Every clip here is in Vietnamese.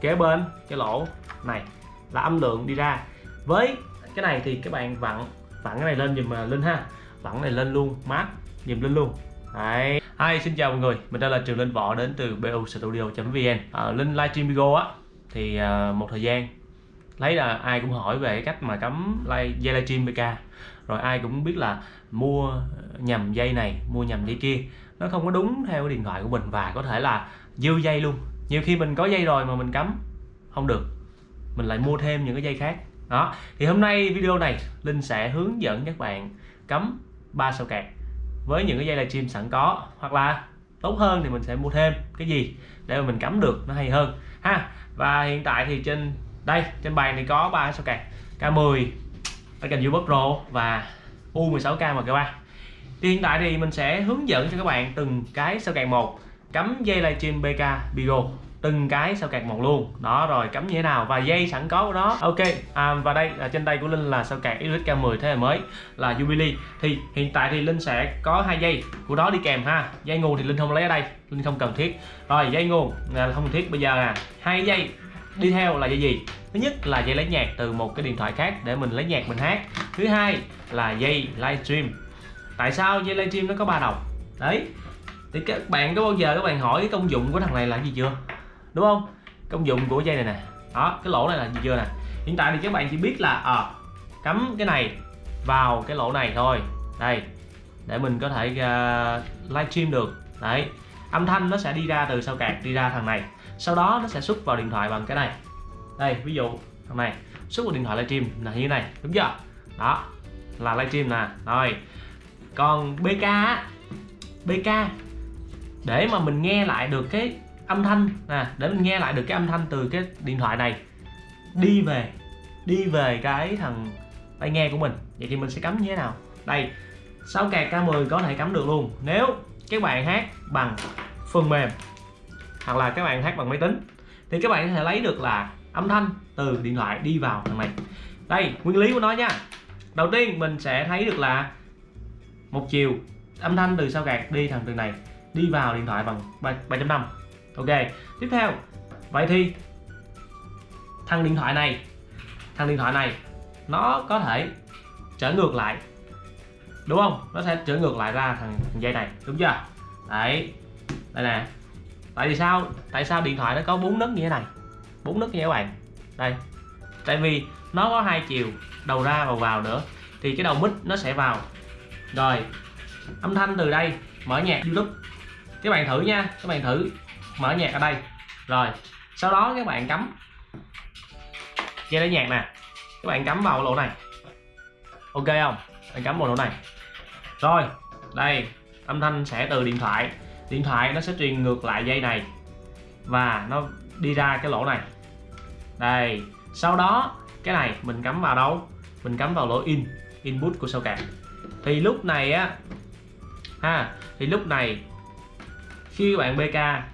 kế bên cái lỗ này là âm lượng đi ra. Với cái này thì các bạn vặn vặn cái này lên dùm à, linh ha. Vặn cái này lên luôn mát dùm linh luôn. Đấy. Hi, xin chào mọi người, mình đây là Trường Linh Võ đến từ bustudio.vn à, Linh livestream video á thì à, một thời gian lấy là ai cũng hỏi về cái cách mà cắm live, dây livestream BK rồi ai cũng biết là mua nhầm dây này mua nhầm dây kia. Nó không có đúng theo cái điện thoại của mình và có thể là dư dây luôn nhiều khi mình có dây rồi mà mình cắm, không được. Mình lại mua thêm những cái dây khác. Đó, thì hôm nay video này, Linh sẽ hướng dẫn các bạn cắm ba sao kẹt với những cái dây livestream sẵn có, hoặc là tốt hơn thì mình sẽ mua thêm cái gì để mà mình cắm được nó hay hơn, ha. Và hiện tại thì trên, đây, trên bàn thì có ba sao kẹt K10 Icon U Pro và U16K mà các bạn thì hiện tại thì mình sẽ hướng dẫn cho các bạn từng cái sao kẹt một cắm dây livestream BK Bigo từng cái sao kẹt một luôn. Đó rồi cắm như thế nào? Và dây sẵn có của nó. Ok à, và đây là trên tay của linh là sao kẹt XK 10 thế hệ mới là Jubilee. Thì hiện tại thì linh sẽ có hai dây của đó đi kèm ha. Dây nguồn thì linh không lấy ở đây linh không cần thiết. Rồi dây nguồn là không cần thiết. Bây giờ nè hai dây đi theo là dây gì? Thứ nhất là dây lấy nhạc từ một cái điện thoại khác để mình lấy nhạc mình hát. Thứ hai là dây livestream. Tại sao dây livestream nó có ba đầu? Đấy thì các bạn có bao giờ các bạn hỏi cái công dụng của thằng này là gì chưa? Đúng không? Công dụng của dây này nè. Đó cái lỗ này là gì chưa nè? Hiện tại thì các bạn chỉ biết là à, cắm cái này vào cái lỗ này thôi. Đây để mình có thể uh, livestream được. Đấy âm thanh nó sẽ đi ra từ sau cạc đi ra thằng này. Sau đó nó sẽ xuất vào điện thoại bằng cái này. Đây ví dụ thằng này xuất vào điện thoại livestream là như thế này đúng chưa? Đó là livestream nè. Rồi còn BK BK để mà mình nghe lại được cái âm thanh, nè, để mình nghe lại được cái âm thanh từ cái điện thoại này. Đi về đi về cái thằng tai nghe của mình. Vậy thì mình sẽ cắm như thế nào? Đây 6 kẹt K10 có thể cắm được luôn. Nếu các bạn hát bằng phần mềm, hoặc là các bạn hát bằng máy tính, thì các bạn có thể lấy được là âm thanh từ điện thoại đi vào thằng này. Đây, nguyên lý của nó nha. Đầu tiên, mình sẽ thấy được là một chiều âm thanh từ sao gạt đi thằng từ này đi vào điện thoại bằng 3.5 ok tiếp theo. Vậy thì thằng điện thoại này thằng điện thoại này nó có thể trở ngược lại đúng không? Nó sẽ trở ngược lại ra thằng, thằng dây này đúng chưa? Đấy đây nè. Tại vì sao? Tại sao điện thoại nó có bốn nấc như thế này? Bốn nấc như các bạn. Đây. Tại vì nó có hai chiều đầu ra và vào nữa thì cái đầu mic nó sẽ vào. Rồi âm thanh từ đây mở nhạc youtube các bạn thử nha, các bạn thử mở nhạc ở đây. Rồi, sau đó các bạn cắm dây lấy nhạc nè. Các bạn cắm vào lỗ này. Ok không? Bạn cắm vào lỗ này. Rồi, đây, âm thanh sẽ từ điện thoại. Điện thoại nó sẽ truyền ngược lại dây này và nó đi ra cái lỗ này. Đây, sau đó cái này mình cắm vào đâu? Mình cắm vào lỗ in, input của sao cạc. Thì lúc này á, ha, thì lúc này khi bạn BK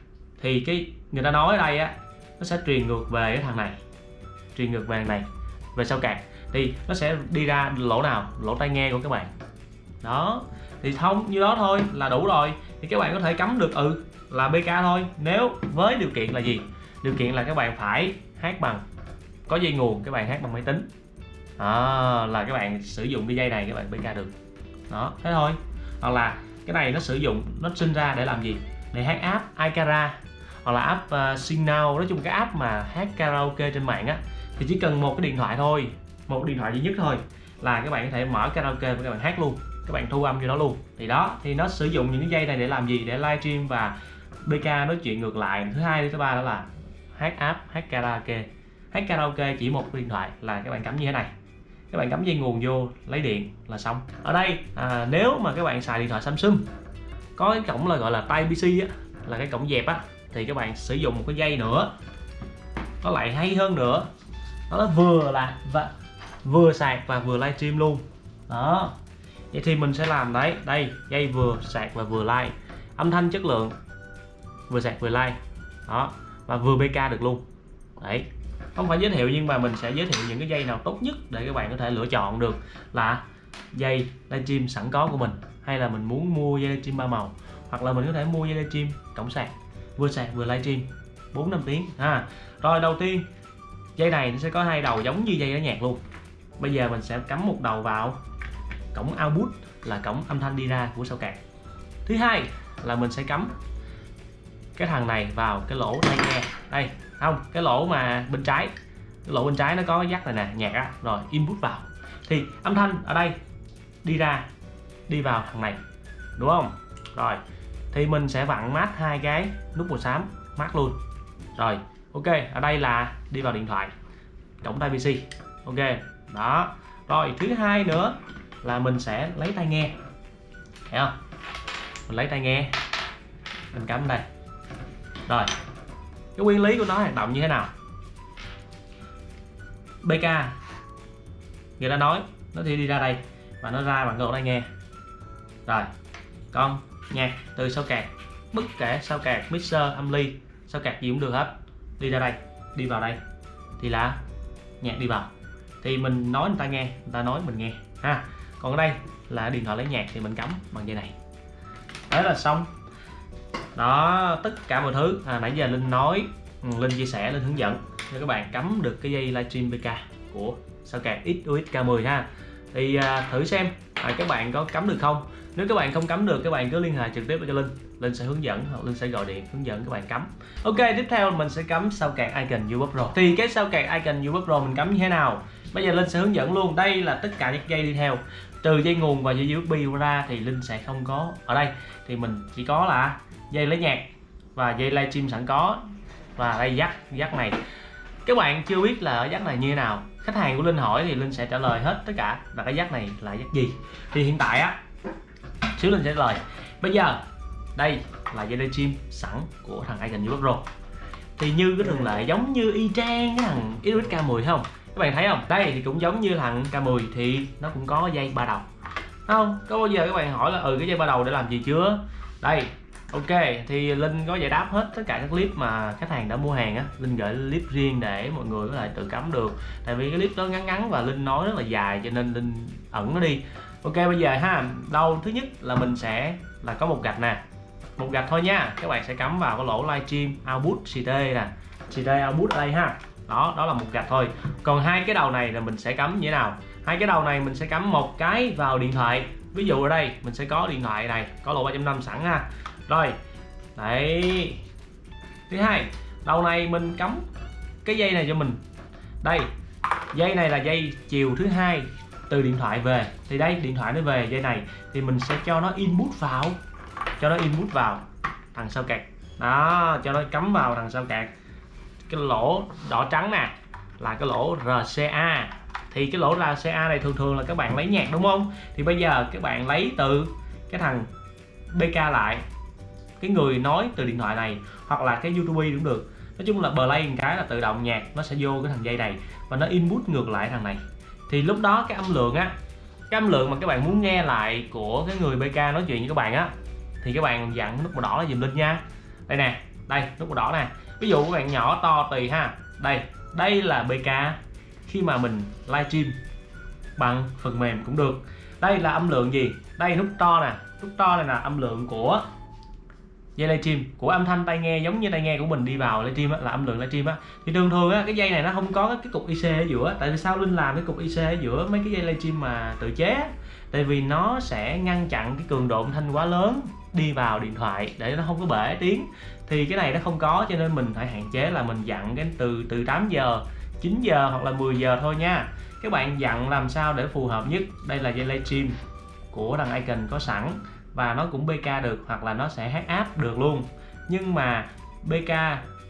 thì cái người ta nói ở đây á nó sẽ truyền ngược về cái thằng này truyền ngược về này về sau cạc thì nó sẽ đi ra lỗ nào? Lỗ tai nghe của các bạn. Đó. Thì thông như đó thôi là đủ rồi. Thì các bạn có thể cắm được ừ là BK thôi. Nếu với điều kiện là gì? Điều kiện là các bạn phải hát bằng có dây nguồn các bạn hát bằng máy tính. À, là các bạn sử dụng cái dây này các bạn BK được. Đó thế thôi. Hoặc là cái này nó sử dụng nó sinh ra để làm gì? Để hát app iCara hoặc là app uh, Signal. Nói chung cái app mà hát karaoke trên mạng á thì chỉ cần một cái điện thoại thôi một điện thoại duy nhất thôi là các bạn có thể mở karaoke và các bạn hát luôn các bạn thu âm cho nó luôn. Thì đó thì nó sử dụng những cái dây này để làm gì? Để livestream và BK nói chuyện ngược lại. Thứ hai thứ ba đó là hát app hát karaoke. Hát karaoke chỉ một điện thoại là các bạn cắm như thế này. Các bạn cắm dây nguồn vô lấy điện là xong. Ở đây à, nếu mà các bạn xài điện thoại Samsung có cái cổng là gọi là tai PC á, là cái cổng dẹp á. Thì các bạn sử dụng một cái dây nữa. Nó lại hay hơn nữa. Nó vừa là và vừa sạc và vừa livestream luôn. Đó. Vậy thì mình sẽ làm đấy. Đây, dây vừa sạc và vừa like. Âm thanh chất lượng, vừa sạc vừa like. Đó. Và vừa bk được luôn. Đấy. Không phải giới thiệu nhưng mà mình sẽ giới thiệu những cái dây nào tốt nhất để các bạn có thể lựa chọn được là dây livestream sẵn có của mình hay là mình muốn mua dây livestream ba màu, hoặc là mình có thể mua dây livestream cổng sạc, vừa sạc vừa livestream 4 5 tiếng, ha. Rồi, đầu tiên, dây này nó sẽ có hai đầu giống như dây ở nhạc luôn. Bây giờ mình sẽ cắm một đầu vào cổng output là cổng âm thanh đi ra của sao cạc. Thứ hai là mình sẽ cắm cái thằng này vào cái lỗ tai nghe. Đây, không, cái lỗ mà bên trái, cái lỗ bên trái nó có cái dắt này nè, nhạc á, rồi input vào. Thì âm thanh ở đây đi ra đi vào thằng này, đúng không? Rồi, thì mình sẽ vặn mát hai cái nút màu xám, mát luôn. Rồi, ok, ở đây là đi vào điện thoại, cổng tai PC ok, đó. Rồi, thứ hai nữa là mình sẽ lấy tai nghe, thấy không? Mình lấy tai nghe, mình cắm đây. Rồi, cái nguyên lý của nó hoạt động như thế nào? BK người ta nói, nó thì đi ra đây và nó ra bằng cái lỗ tai nghe rồi con nhạc từ sao kẹt. Bất kể sao kẹt mixer âm ly. Sao kẹt gì cũng được hết. Đi ra đây đi vào đây. Thì là nhạc đi vào. Thì mình nói người ta nghe người ta nói mình nghe ha. Còn ở đây là điện thoại lấy nhạc thì mình cắm bằng dây này. Đấy là xong. Đó tất cả mọi thứ. À, nãy giờ linh nói ừ, linh chia sẻ linh hướng dẫn cho các bạn cắm được cái dây livestream PK của sao kẹt XUX K10 ha. Thì à, thử xem à, các bạn có cắm được không? Nếu các bạn không cắm được các bạn cứ liên hệ trực tiếp với cho linh. Linh sẽ hướng dẫn hoặc linh sẽ gọi điện hướng dẫn các bạn cắm. Ok tiếp theo mình sẽ cắm sao cạc icon youtube Pro thì cái sao cạc icon youtube Pro mình cắm như thế nào? Bây giờ linh sẽ hướng dẫn luôn. Đây là tất cả những dây đi theo. Từ dây nguồn và dây USB ra thì linh sẽ không có ở đây. Thì mình chỉ có là dây lấy nhạc và dây livestream sẵn có. Và đây dắt dắt này. Các bạn chưa biết là ở dắt này như thế nào khách hàng của linh hỏi thì linh sẽ trả lời hết tất cả. Là cái giác này là giác gì? Thì hiện tại á, xíu linh sẽ trả lời. Bây giờ, đây là dây livestream sẵn của thằng Icon UX Pro thì như cái thường lệ, giống như y chang cái thằng Iris K10 không? Các bạn thấy không? Đây thì cũng giống như thằng K10 thì nó cũng có dây ba đầu. Không? Có bao giờ các bạn hỏi là ừ cái dây ba đầu để làm gì chưa? Đây ok, thì linh có giải đáp hết tất cả các clip mà khách hàng đã mua hàng á. Linh gửi clip riêng để mọi người có thể tự cắm được. Tại vì cái clip đó ngắn ngắn và linh nói rất là dài cho nên linh ẩn nó đi. Ok, bây giờ ha, đâu, thứ nhất là mình sẽ, là có một gạch nè. Một gạch thôi nha, các bạn sẽ cắm vào cái lỗ livestream output CT nè. CT output ở đây ha. Đó đó là một gạch thôi. Còn hai cái đầu này là mình sẽ cắm như thế nào? Hai cái đầu này mình sẽ cắm một cái vào điện thoại. Ví dụ ở đây, mình sẽ có điện thoại này, có lỗ 3.5 sẵn ha rồi. Đấy. Thứ hai đầu này mình cắm cái dây này cho mình. Đây dây này là dây chiều thứ hai từ điện thoại về. Thì đây điện thoại nó về dây này thì mình sẽ cho nó input vào. Cho nó input vào thằng sao kẹt, đó cho nó cắm vào thằng sao kẹt, cái lỗ đỏ trắng nè là cái lỗ RCA thì cái lỗ RCA này thường thường là các bạn lấy nhạc đúng không? Thì bây giờ các bạn lấy từ cái thằng BK lại cái người nói từ điện thoại này hoặc là cái YouTube cũng được. Nói chung là play một cái là tự động nhạc nó sẽ vô cái thằng dây này và nó input ngược lại thằng này. Thì lúc đó cái âm lượng á, cái âm lượng mà các bạn muốn nghe lại của cái người BK nói chuyện với các bạn á, thì các bạn dặn nút màu đỏ là dùm lên nha. Đây nè, đây, nút màu đỏ nè. Ví dụ các bạn nhỏ to tùy ha. Đây đây là BK khi mà mình livestream. Bằng phần mềm cũng được. Đây là âm lượng gì? Đây, nút to nè. Nút to này là âm lượng của dây livestream của âm thanh tai nghe giống như tai nghe của mình đi vào livestream á, là âm lượng livestream á. Thì thường thường á, cái dây này nó không có cái cục IC ở giữa tại vì sao linh làm cái cục IC ở giữa mấy cái dây livestream mà tự chế tại vì nó sẽ ngăn chặn cái cường độ âm thanh quá lớn đi vào điện thoại để nó không có bể tiếng. Thì cái này nó không có cho nên mình phải hạn chế là mình dặn cái từ từ 8 giờ 9 giờ hoặc là 10 giờ thôi nha. Các bạn dặn làm sao để phù hợp nhất? Đây là dây livestream của đằng Icon có sẵn và nó cũng BK được hoặc là nó sẽ hát áp được luôn. Nhưng mà BK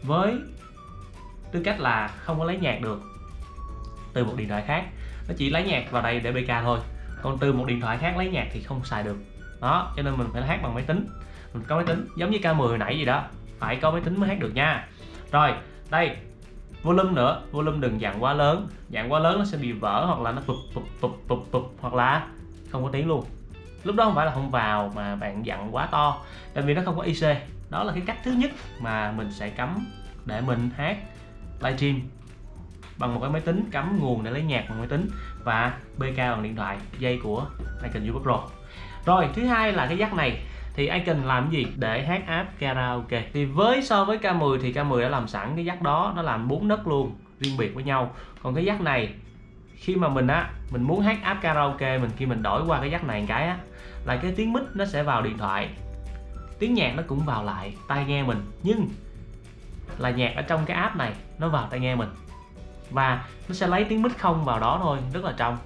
với tư cách là không có lấy nhạc được từ một điện thoại khác, nó chỉ lấy nhạc vào đây để BK thôi. Còn từ một điện thoại khác lấy nhạc thì không xài được. Đó, cho nên mình phải hát bằng máy tính. Mình có máy tính, giống như K10 hồi nãy gì đó. Phải có máy tính mới hát được nha. Rồi, đây, volume nữa. Volume đừng dặn quá lớn. Dặn quá lớn nó sẽ bị vỡ hoặc là nó phụp phụp phụp phụp hoặc là không có tiếng luôn lúc đó không phải là không vào mà bạn dặn quá to, tại vì nó không có IC đó là cái cách thứ nhất mà mình sẽ cắm để mình hát livestream bằng một cái máy tính, cắm nguồn để lấy nhạc bằng máy tính và BK bằng điện thoại, dây của Icon YouTube Pro. Rồi, thứ hai là cái dắt này. Thì icon làm gì? Để hát app karaoke. Thì với, so với K10 thì K10 đã làm sẵn cái jack đó, nó làm bốn nấc luôn, riêng biệt với nhau. Còn cái jack này khi mà mình á, mình muốn hát app karaoke, mình khi mình đổi qua cái jack này một cái á, là cái tiếng mic nó sẽ vào điện thoại. Tiếng nhạc nó cũng vào lại tai nghe mình, nhưng là nhạc ở trong cái app này nó vào tai nghe mình. Và nó sẽ lấy tiếng mic không vào đó thôi, rất là trong.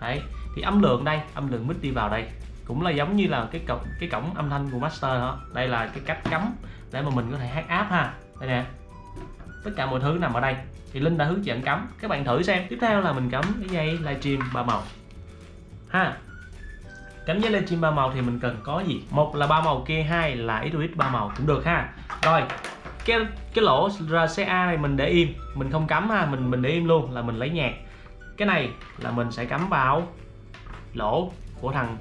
Đấy, thì âm lượng đây, âm lượng mic đi vào đây, cũng là giống như là cái cổng cái cổng âm thanh của master đó. Đây là cái cách cắm để mà mình có thể hát app ha. Đây nè tất cả mọi thứ nằm ở đây. Thì linh đã hướng dẫn cắm. Các bạn thử xem. Tiếp theo là mình cắm cái dây livestream ba màu. Ha. Cắm dây livestream ba màu thì mình cần có gì? Một là ba màu kia, hai là ít ba màu cũng được ha. Rồi, cái cái lỗ RCA này mình để im. Mình không cắm ha, mình mình để im luôn là mình lấy nhạc. Cái này là mình sẽ cắm vào lỗ của thằng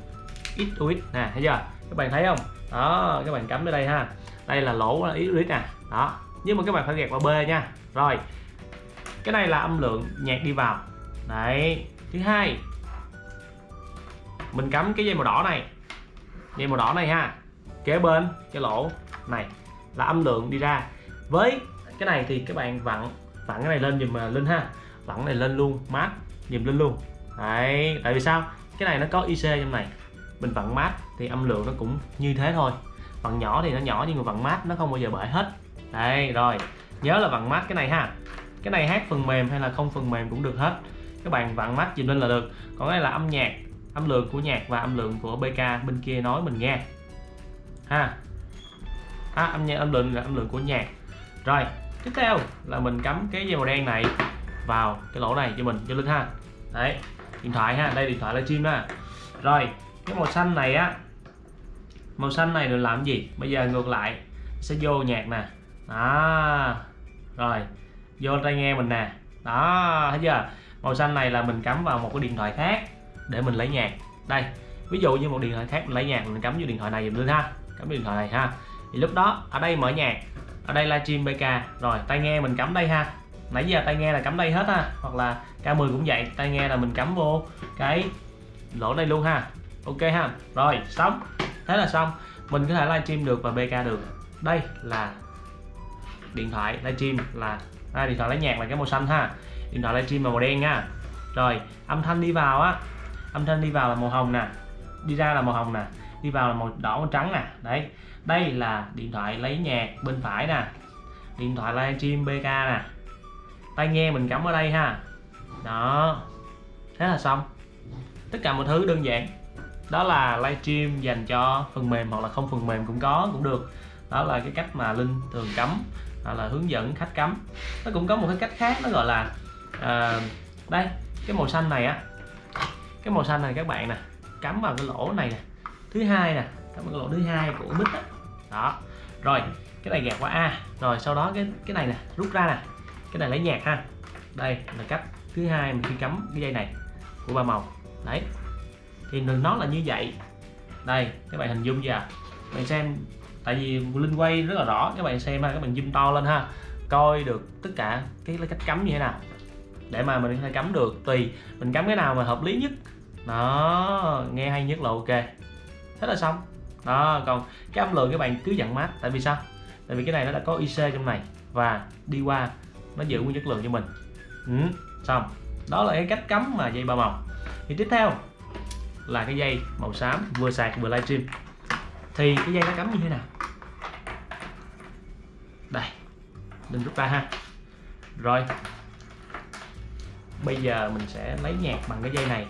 XUX nè, thấy chưa? Các bạn thấy không? Đó, các bạn cắm ở đây ha. Đây là lỗ XUX nè. Đó nhưng mà các bạn phải gạt vào B nha. Rồi, cái này là âm lượng nhạc đi vào. Đấy, thứ hai, mình cắm cái dây màu đỏ này. Dây màu đỏ này ha, kế bên, cái lỗ này là âm lượng đi ra. Với cái này thì các bạn vặn vặn cái này lên dùm à, linh ha. Vặn này lên luôn, mát dùm lên luôn. Đấy, tại vì sao? Cái này nó có IC trong này. Mình vặn mát thì âm lượng nó cũng như thế thôi. Vặn nhỏ thì nó nhỏ nhưng mà vặn mát nó không bao giờ bể hết đây rồi. Nhớ là vặn mắt cái này ha. Cái này hát phần mềm hay là không phần mềm cũng được hết. Các bạn vặn mắt dùm lên là được. Còn đây là âm nhạc âm lượng của nhạc và âm lượng của BK bên kia nói mình nghe. Ha. À, âm nhạc âm lượng là âm lượng của nhạc. Rồi tiếp theo là mình cắm cái dây màu đen này vào cái lỗ này cho mình cho linh ha. Đấy điện thoại ha. Đây điện thoại là chim đó. Rồi cái màu xanh này á. Màu xanh này được làm gì? Bây giờ ngược lại sẽ vô nhạc nè đó rồi, vô tai nghe mình nè. Đó, thấy chưa? Màu xanh này là mình cắm vào một cái điện thoại khác để mình lấy nhạc. Đây, ví dụ như một điện thoại khác mình lấy nhạc, mình cắm vô điện thoại này dùm lên ha. Cắm điện thoại này ha. Thì lúc đó, ở đây mở nhạc, ở đây livestream BK rồi, tai nghe mình cắm đây ha. Nãy giờ tai nghe là cắm đây hết ha, hoặc là K10 cũng vậy. Tai nghe là mình cắm vô cái lỗ đây luôn ha. Ok ha. Rồi, xong. Thế là xong. Mình có thể livestream được và BK được. Đây là điện thoại livestream là à, điện thoại lấy nhạc là cái màu xanh ha. Điện thoại livestream là màu đen nha. Rồi âm thanh đi vào á. Âm thanh đi vào là màu hồng nè. Đi ra là màu hồng nè. Đi vào là màu đỏ màu trắng nè. Đấy. Đây là điện thoại lấy nhạc bên phải nè. Điện thoại livestream BK nè. Tai nghe mình cắm ở đây ha. Đó. Thế là xong. Tất cả mọi thứ đơn giản. Đó là livestream dành cho phần mềm hoặc là không phần mềm cũng có cũng được. Đó là cái cách mà linh thường cắm hoặc là hướng dẫn khách cắm. Nó cũng có một cái cách khác nó gọi là à, đây cái màu xanh này á. Cái màu xanh này các bạn nè cắm vào cái lỗ này nè. Thứ hai nè cắm vào cái lỗ thứ hai của mít đó. đó. Rồi cái này gạt qua a. Rồi sau đó cái cái này nè rút ra nè. Cái này lấy nhạc ha. Đây là cách thứ hai mình khi cắm cái dây này của ba màu. Đấy. Thì nó là như vậy. Đây các bạn hình dung chưa? Bạn xem tại vì linh quay rất là rõ các bạn xem ha các bạn zoom to lên ha coi được tất cả cái cách cắm như thế nào. Để mà mình có thể cắm được tùy mình cắm cái nào mà hợp lý nhất. Đó nghe hay nhất là ok. Thế là xong. Đó còn cái âm lượng các bạn cứ dặn mát. Tại vì sao? Tại vì cái này nó đã có IC trong này và đi qua nó giữ nguyên chất lượng cho mình. Ừ, xong. Đó là cái cách cắm mà dây ba màu. Thì tiếp theo là cái dây màu xám vừa sạc vừa livestream. Thì cái dây nó cắm như thế nào? Đây đừng rút ra ha. Rồi, bây giờ mình sẽ lấy nhạc bằng cái dây này.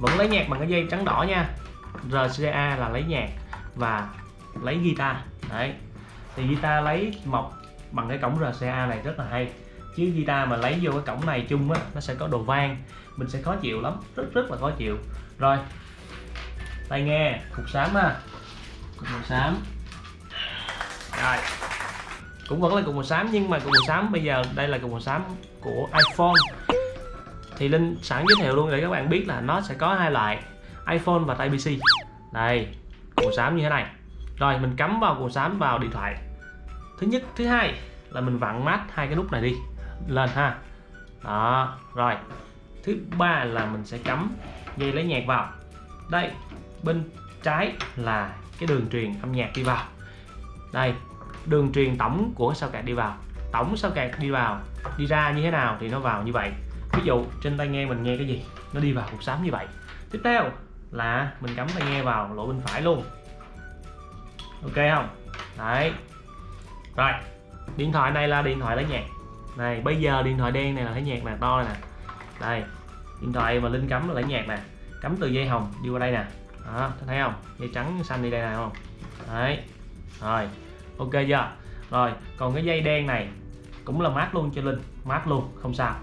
Vẫn lấy nhạc bằng cái dây trắng đỏ nha. RCA là lấy nhạc và lấy guitar. Đấy, thì guitar lấy mọc bằng cái cổng RCA này rất là hay. Chứ guitar mà lấy vô cái cổng này chung á, nó sẽ có đồ vang. Mình sẽ khó chịu lắm, rất rất là khó chịu. Rồi tai nghe, cục xám ha. Cục màu xám. Rồi cũng vẫn là cục màu xám, nhưng mà cục màu xám bây giờ đây là cục màu xám của iPhone. Thì linh sẵn giới thiệu luôn để các bạn biết là nó sẽ có hai loại, iPhone và Type C đây màu xám như thế này. Rồi, mình cắm vào màu xám vào điện thoại. Thứ nhất, thứ hai là mình vặn mát hai cái nút này đi, lên ha. Đó, rồi. Thứ ba là mình sẽ cắm dây lấy nhạc vào. Đây, bên trái là cái đường truyền âm nhạc đi vào. Đây đường truyền tổng của sao kẹt đi vào. Tổng sao kẹt đi vào, đi ra như thế nào thì nó vào như vậy. Ví dụ, trên tai nghe mình nghe cái gì, nó đi vào cục sám như vậy. Tiếp theo là mình cắm tai nghe vào lỗ bên phải luôn. Ok không? Đấy. Rồi, điện thoại này là điện thoại lấy nhạc. Này, bây giờ điện thoại đen này là lấy nhạc nè, to này nè. Đây, điện thoại mà linh cắm là lấy nhạc nè. Cắm từ dây hồng, đi qua đây nè. Đó, thấy không? Dây trắng xanh đi đây nè không? Đấy. Rồi ok chưa? Rồi, còn cái dây đen này cũng là mát luôn cho linh. Mát luôn, không sao.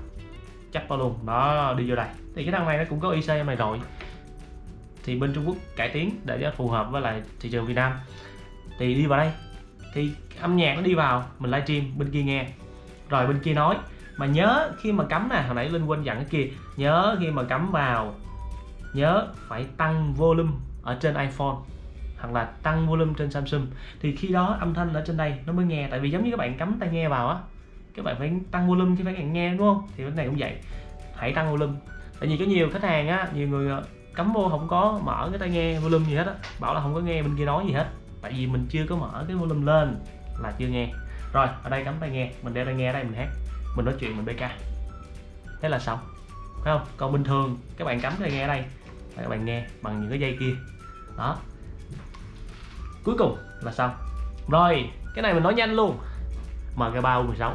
Chắc vào luôn. Đó, đi vô đây. Thì cái thằng này nó cũng có IC này rồi. Thì bên Trung Quốc cải tiến để cho phù hợp với lại thị trường Việt Nam. Thì đi vào đây. Thì âm nhạc nó đi vào. Mình livestream, bên kia nghe. Rồi bên kia nói. Mà nhớ khi mà cắm nè, hồi nãy linh quên dặn cái kia. Nhớ khi mà cắm vào, nhớ phải tăng volume ở trên iPhone hoặc là tăng volume trên Samsung. Thì khi đó âm thanh ở trên đây nó mới nghe. Tại vì giống như các bạn cắm tai nghe vào á, các bạn phải tăng volume chứ phải nghe, đúng không? Thì cái này cũng vậy. Hãy tăng volume. Tại vì có nhiều khách hàng á, nhiều người ờ, cắm vô không có mở cái tai nghe volume gì hết á, bảo là không có nghe bên kia nói gì hết. Tại vì mình chưa có mở cái volume lên là chưa nghe. Rồi, ở đây cắm tai nghe. Mình đeo tai nghe ở đây mình hát. Mình nói chuyện mình bk thế là xong. Phải không? Còn bình thường, các bạn cắm tai nghe ở đây, các bạn nghe bằng những cái dây kia. Đó cuối cùng là xong rồi, cái này mình nói nhanh luôn. MK3 U16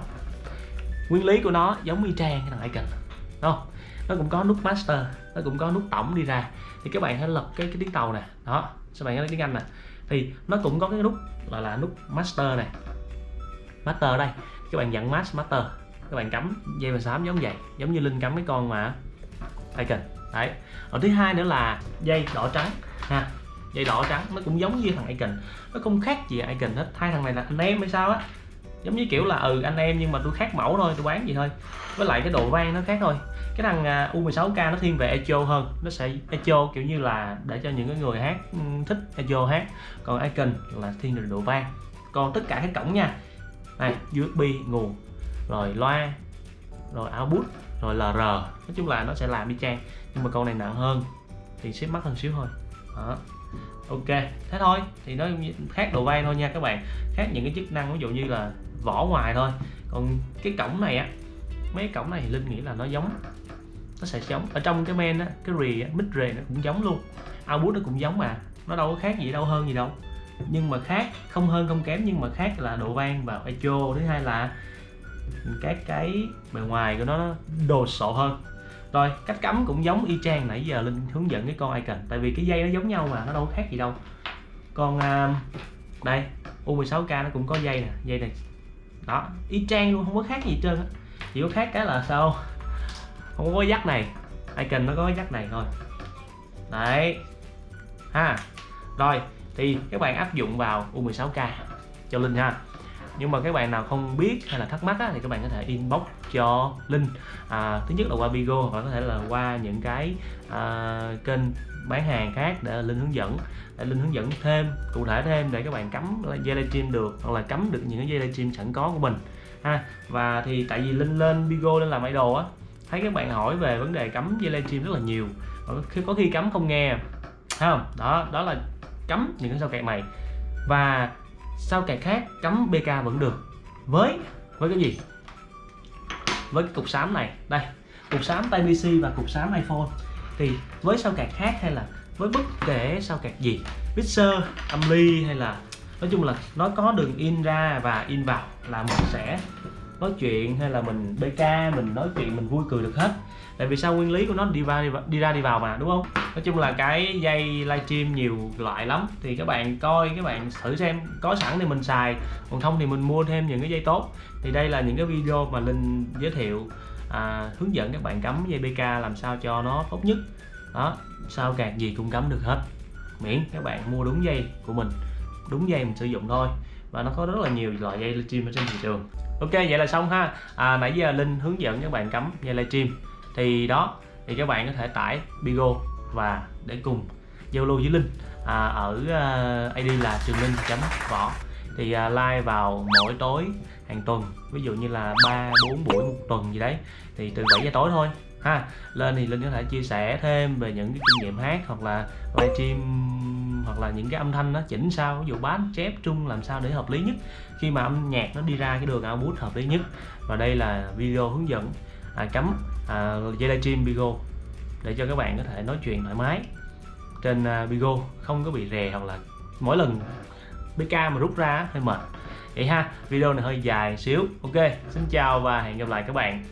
nguyên lý của nó giống y chang cái thằng Icon. Đúng không? Nó cũng có nút master, nó cũng có nút tổng đi ra. Thì các bạn hãy lật cái cái tiếng tàu nè. Đó các bạn nói tiếng Anh nè? Thì nó cũng có cái nút là là nút master này master đây. Các bạn dặn master. Các bạn cắm dây và xám giống vậy. Giống như linh cắm cái con mà icon. Đấy. Ở thứ hai nữa là dây đỏ trắng. Ha dây đỏ trắng, nó cũng giống như thằng icon. Nó không khác gì icon hết. Hai thằng này là anh em hay sao á. Giống như kiểu là ừ anh em nhưng mà tôi khác mẫu thôi, tôi bán gì thôi. Với lại cái độ vang nó khác thôi. Cái thằng à, U16K nó thiên về echo hơn. Nó sẽ echo kiểu như là để cho những cái người hát ừ, thích echo hát. Còn icon là thiên về độ vang còn tất cả các cổng nha. Này USB nguồn, rồi loa, rồi output, rồi LR nói chung là nó sẽ làm đi trang nhưng mà con này nặng hơn, thì xếp mắc hơn xíu thôi. Đó ok, thế thôi. Thì nó khác độ vang thôi nha các bạn. Khác những cái chức năng, ví dụ như là vỏ ngoài thôi. Còn cái cổng này á, mấy cái cổng này thì linh nghĩ là nó giống, nó sẽ giống. Ở trong cái men á, cái rì mít rì nó cũng giống luôn. Output nó cũng giống mà, nó đâu có khác gì, đâu hơn gì đâu. Nhưng mà khác, không hơn không kém, nhưng mà khác là độ vang và echo. Thứ hai là các cái bề ngoài của nó đồ sộ hơn rồi cách cắm cũng giống y chang nãy giờ linh hướng dẫn cái con icon. Tại vì cái dây nó giống nhau mà nó đâu khác gì đâu. Còn uh, à, đây U16K nó cũng có dây nè dây này. Đó y chang luôn không có khác gì hết trơn á. Chỉ có khác cái là sao? Không có dắt này. Icon nó có dắt này thôi. Đấy. Ha. Rồi thì các bạn áp dụng vào U16K cho Linh ha nhưng mà các bạn nào không biết hay là thắc mắc á, thì các bạn có thể inbox cho Linh. À, thứ nhất là qua Bigo hoặc có thể là qua những cái à, kênh bán hàng khác để Linh hướng dẫn. Để Linh hướng dẫn thêm cụ thể thêm để các bạn cắm dây livestream được hoặc là cắm được những cái dây livestream sẵn có của mình ha. Và thì tại vì Linh lên Bigo lên làm idol á thấy các bạn hỏi về vấn đề cắm dây livestream rất là nhiều. Có khi cắm không nghe không? Đó đó là cắm những cái sao kẹt này. Và sao kẹt khác cắm BK vẫn được? Với với cái gì? Với cái cục sám này. Đây, cục sám tay pc và cục sám iPhone. Thì với sao kẹt khác hay là với bất kể sao kẹt gì? Mixer âm ly hay là, nói chung là nó có đường in ra và in vào là mình sẽ nói chuyện hay là mình bk mình nói chuyện mình vui cười được hết. Tại vì sao nguyên lý của nó đi ra đi ra đi vào mà đúng không? Nói chung là cái dây livestream nhiều loại lắm. Thì các bạn coi các bạn thử xem có sẵn thì mình xài còn không thì mình mua thêm những cái dây tốt. Thì đây là những cái video mà linh giới thiệu à, hướng dẫn các bạn cắm dây bk làm sao cho nó tốt nhất. Đó sao càng gì cũng cắm được hết. Miễn các bạn mua đúng dây của mình đúng dây mình sử dụng thôi. Và nó có rất là nhiều loại dây livestream ở trên thị trường ok vậy là xong ha. À, nãy giờ linh hướng dẫn các bạn cắm dây livestream. Thì đó thì các bạn có thể tải Bigo và để cùng giao lưu với Linh. À, ở ờ, uh, ID là trường linh chấm võ. Thì uh, like vào mỗi tối hàng tuần ví dụ như là ba bốn buổi một tuần gì đấy thì từ 7 giờ tối thôi ha. Lên thì linh có thể chia sẻ thêm về những cái kinh nghiệm hát hoặc là livestream hoặc là những cái âm thanh nó chỉnh sao ví dụ bass chép trung làm sao để hợp lý nhất. Khi mà âm nhạc nó đi ra cái đường output hợp lý nhất. Và đây là video hướng dẫn à, cắm à, dây livestream Bigo để cho các bạn có thể nói chuyện thoải mái trên à, Bigo không có bị rè hoặc là mỗi lần BK mà rút ra hơi mệt. Vậy ha video này hơi dài xíu. Ok xin chào và hẹn gặp lại các bạn.